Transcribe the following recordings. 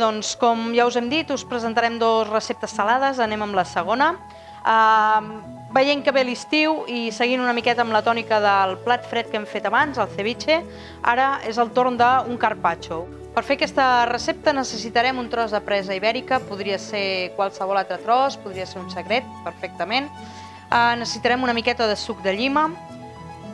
Doncs, com ja us hem dit, us presentarem dues receptes salades, anem amb la segona. Uh, veient que ve l'estiu i seguint una miqueta amb la tònica del plat fred que hem fet abans, el ceviche, ara és el torn d'un carpaccio. Per fer aquesta recepta necessitarem un tros de presa ibèrica, podria ser qualsevol altre tros, podria ser un secret, perfectament. Uh, necessitarem una miqueta de suc de llima,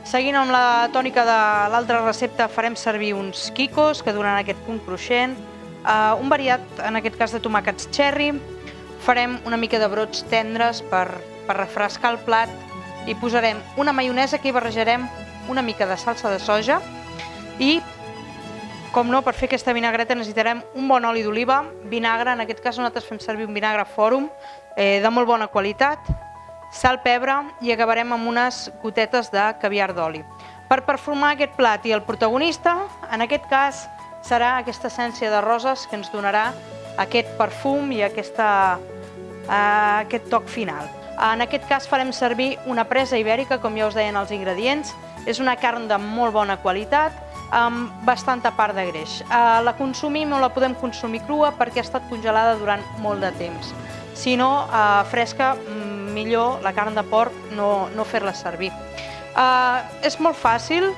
Seguint amb la tònica de l'altra recepta farem servir uns quicos que donaran aquest punt cruixent, Uh, un variat, en aquest cas de tomàquets cherry, farem una mica de brots tendres per, per refrescar el plat i posarem una maionesa que hi barrejarem una mica de salsa de soja i, com no, per fer aquesta vinagreta necessitarem un bon oli d'oliva, vinagre, en aquest cas nosaltres fem servir un vinagre fòrum eh, de molt bona qualitat, sal, pebre i acabarem amb unes gotetes de caviar d'oli. Per perfumar aquest plat i el protagonista, en aquest cas, serà aquesta essència de roses que ens donarà aquest perfum i aquesta, uh, aquest toc final. En aquest cas farem servir una presa ibèrica, com ja us deien els ingredients. És una carn de molt bona qualitat, amb bastanta part de greix. Uh, la consumim o la podem consumir crua perquè ha estat congelada durant molt de temps. Si no, uh, fresca, mm, millor la carn de porc no, no fer-la servir. Uh, és molt fàcil,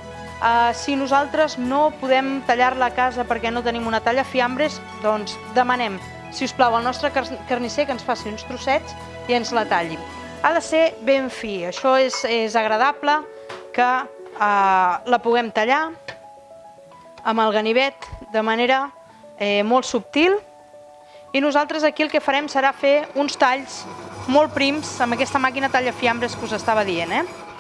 Uh, si nosaltres no podem tallar-la a casa perquè no tenim una talla fiambres, doncs demanem, si us plau, al nostre carnisser que ens faci uns trossets i ens la talli. Ha de ser ben fi, això és, és agradable que uh, la puguem tallar amb el ganivet de manera eh, molt subtil i nosaltres aquí el que farem serà fer uns talls molt prims amb aquesta màquina talla fiambres que us estava dient. Eh?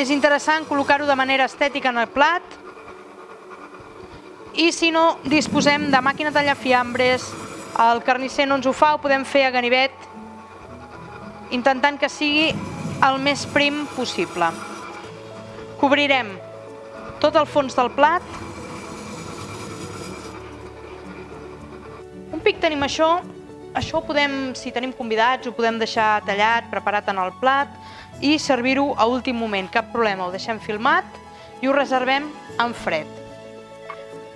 És interessant col·locar-ho de manera estètica en el plat i si no disposem de màquina tallafiambres, el carnisser no ens ho fa, ho podem fer a ganivet intentant que sigui el més prim possible. Cobrirem tot el fons del plat. Un pic tenim això, això ho podem, si tenim convidats, ho podem deixar tallat, preparat en el plat, i servir-ho a últim moment, cap problema, ho deixem filmat i ho reservem en fred.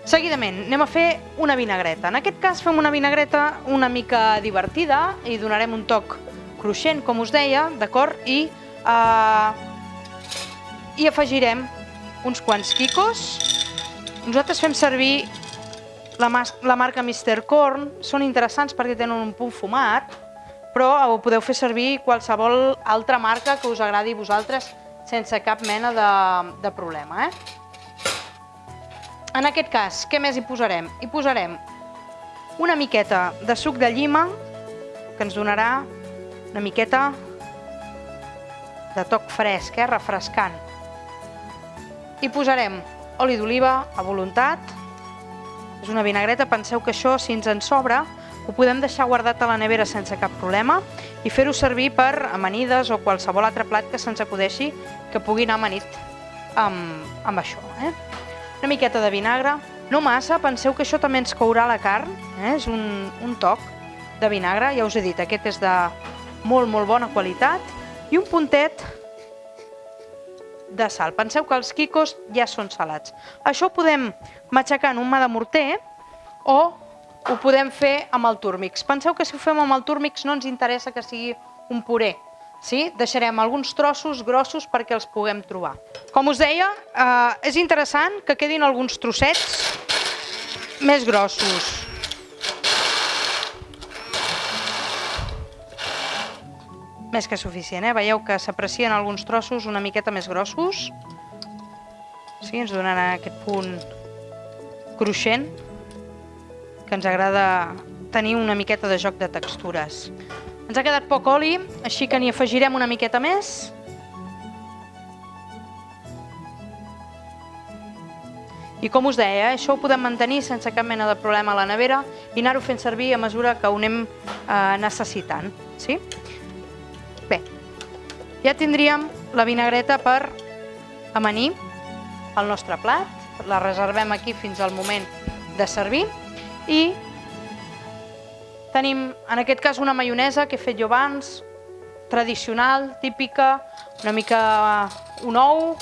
Seguidament, anem a fer una vinagreta. En aquest cas fem una vinagreta una mica divertida i donarem un toc cruixent, com us deia, d'acord? I, uh, I afegirem uns quants quicos. Nosaltres fem servir la, la marca Mr. Corn, són interessants perquè tenen un punt fumat, però ho podeu fer servir qualsevol altra marca que us agradi a vosaltres sense cap mena de, de problema. Eh? En aquest cas, què més hi posarem? Hi posarem una miqueta de suc de llima, que ens donarà una miqueta de toc fresc, eh? refrescant. Hi posarem oli d'oliva a voluntat. És una vinagreta, penseu que això, si ens en sobra, ho podem deixar guardat a la nevera sense cap problema i fer-ho servir per amanides o qualsevol altre plat que se'ns acudeixi que pugui anar amanit amb, amb això. Eh? Una miqueta de vinagre, no massa, penseu que això també ens courà la carn, eh? és un, un toc de vinagre, ja us he dit, aquest és de molt, molt bona qualitat, i un puntet de sal. Penseu que els quicos ja són salats. Això ho podem matxacar en un mà de morter o ho podem fer amb el túrmix. Penseu que si ho fem amb el túrmix no ens interessa que sigui un puré. Sí? Deixarem alguns trossos grossos perquè els puguem trobar. Com us deia, eh, és interessant que quedin alguns trossets més grossos. Més que suficient, eh? Veieu que s'aprecien alguns trossos una miqueta més grossos. Sí, ens donarà aquest punt cruixent que ens agrada tenir una miqueta de joc de textures. Ens ha quedat poc oli, així que n'hi afegirem una miqueta més. I com us deia, eh, això ho podem mantenir sense cap mena de problema a la nevera i anar-ho fent servir a mesura que ho anem eh, necessitant. Sí? Bé, ja tindríem la vinagreta per amanir el nostre plat. La reservem aquí fins al moment de servir i tenim en aquest cas una maionesa que he fet jo abans, tradicional, típica, una mica un ou,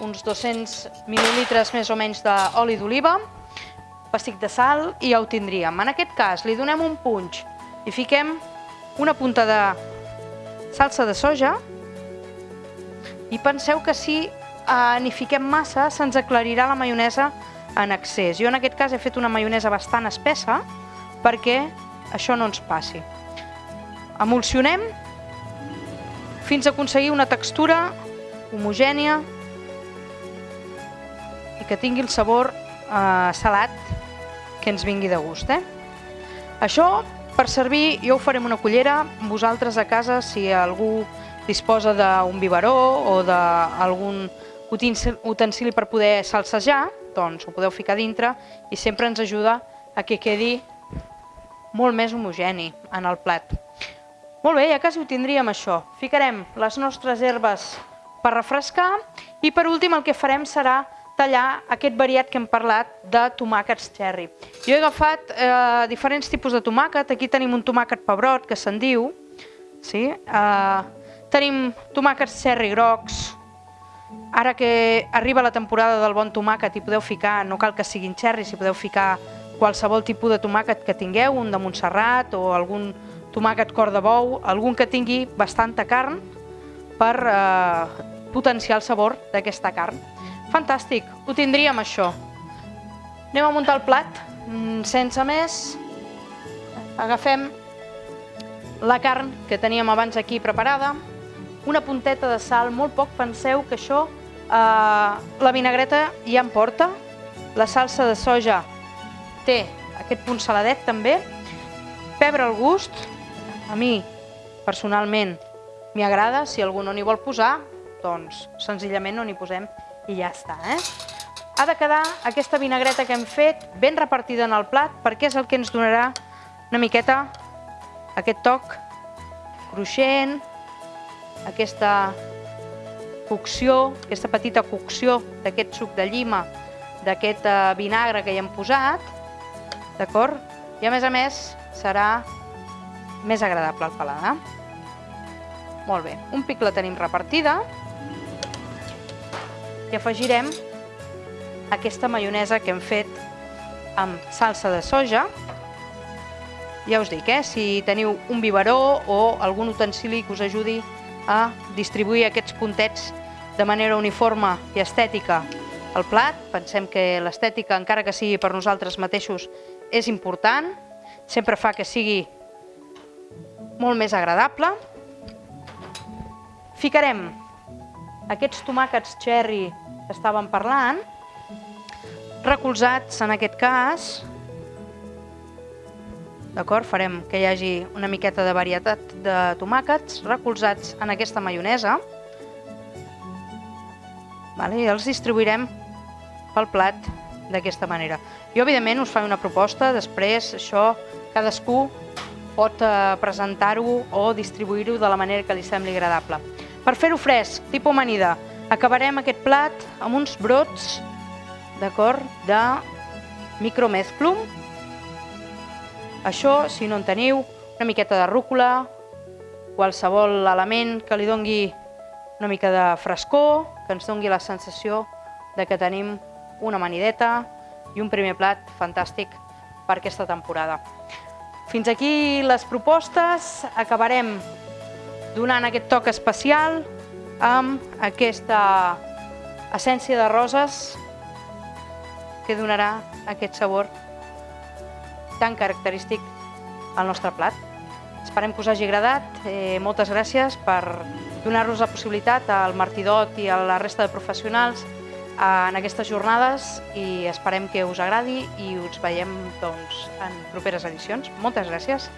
uns 200 mil·lilitres més o menys d'oli d'oliva. pessic de sal i ja ho tindríem. En aquest cas li donem un punx i fiquem una punta de salsa de soja i penseu que si eh, n'hi fiquem massa se'ns aclarirà la maionesa en excés. Jo en aquest cas he fet una maionesa bastant espessa perquè això no ens passi. Emulsionem fins a aconseguir una textura homogènia i que tingui el sabor eh, salat que ens vingui de gust. Eh? Això, per servir, jo ho faré amb una cullera. Vosaltres a casa, si algú disposa d'un biberó o d'algun utensili per poder salsejar, doncs ho podeu ficar dintre i sempre ens ajuda a que quedi molt més homogeni en el plat. Molt bé, ja quasi ho tindríem això. Ficarem les nostres herbes per refrescar i per últim el que farem serà tallar aquest variat que hem parlat de tomàquets cherry. Jo he agafat eh, diferents tipus de tomàquet, aquí tenim un tomàquet pebrot que se'n diu, sí? eh, tenim tomàquets cherry grocs, ara que arriba la temporada del bon tomàquet i podeu ficar, no cal que siguin cherry, si podeu ficar qualsevol tipus de tomàquet que tingueu, un de Montserrat o algun tomàquet cor de bou, algun que tingui bastanta carn per eh, potenciar el sabor d'aquesta carn. Fantàstic, ho tindríem això. Anem a muntar el plat. Mm, sense més, agafem la carn que teníem abans aquí preparada, una punteta de sal, molt poc, penseu que això, eh, la vinagreta ja em porta, la salsa de soja té aquest punt saladet també, pebre al gust, a mi personalment m'hi agrada, si algú no n'hi vol posar, doncs senzillament no n'hi posem i ja està. Eh? Ha de quedar aquesta vinagreta que hem fet ben repartida en el plat perquè és el que ens donarà una miqueta aquest toc cruixent, aquesta cocció, aquesta petita cocció d'aquest suc de llima, d'aquest eh, vinagre que hi hem posat, d'acord? I a més a més serà més agradable al paladar. Molt bé, un pic la tenim repartida, i afegirem aquesta maionesa que hem fet amb salsa de soja. Ja us dic, eh, si teniu un biberó o algun utensili que us ajudi a distribuir aquests puntets de manera uniforme i estètica al plat. Pensem que l'estètica, encara que sigui per nosaltres mateixos, és important. Sempre fa que sigui molt més agradable. Ficarem aquests tomàquets cherry que estàvem parlant, recolzats en aquest cas, d'acord? Farem que hi hagi una miqueta de varietat de tomàquets recolzats en aquesta maionesa, vale? i els distribuirem pel plat d'aquesta manera. Jo, evidentment, us faig una proposta, després això cadascú pot eh, presentar-ho o distribuir-ho de la manera que li sembli agradable. Per fer-ho fresc, tipus amanida, acabarem aquest plat amb uns brots, d'acord, de micromezclum. Això, si no en teniu, una miqueta de rúcula, qualsevol element que li dongui una mica de frescor, que ens dongui la sensació de que tenim una amanideta i un primer plat fantàstic per aquesta temporada. Fins aquí les propostes, acabarem donant aquest toc especial amb aquesta essència de roses que donarà aquest sabor tan característic al nostre plat. Esperem que us hagi agradat. Eh, moltes gràcies per donar-nos la possibilitat al Martidot i a la resta de professionals en aquestes jornades i esperem que us agradi i us veiem doncs, en properes edicions. Moltes gràcies.